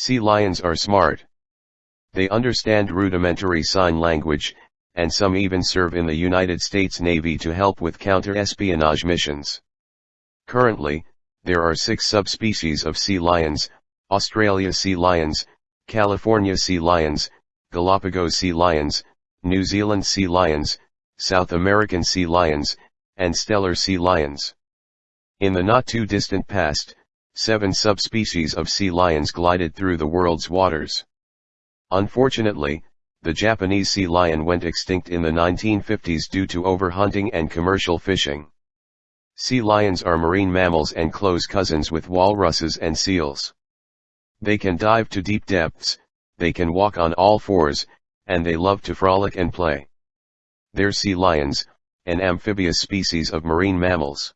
Sea lions are smart. They understand rudimentary sign language, and some even serve in the United States Navy to help with counter-espionage missions. Currently, there are six subspecies of sea lions, Australia sea lions, California sea lions, Galapagos sea lions, New Zealand sea lions, South American sea lions, and Steller sea lions. In the not too distant past, seven subspecies of sea lions glided through the world's waters. Unfortunately, the Japanese sea lion went extinct in the 1950s due to overhunting and commercial fishing. Sea lions are marine mammals and close cousins with walruses and seals. They can dive to deep depths, they can walk on all fours, and they love to frolic and play. They're sea lions, an amphibious species of marine mammals.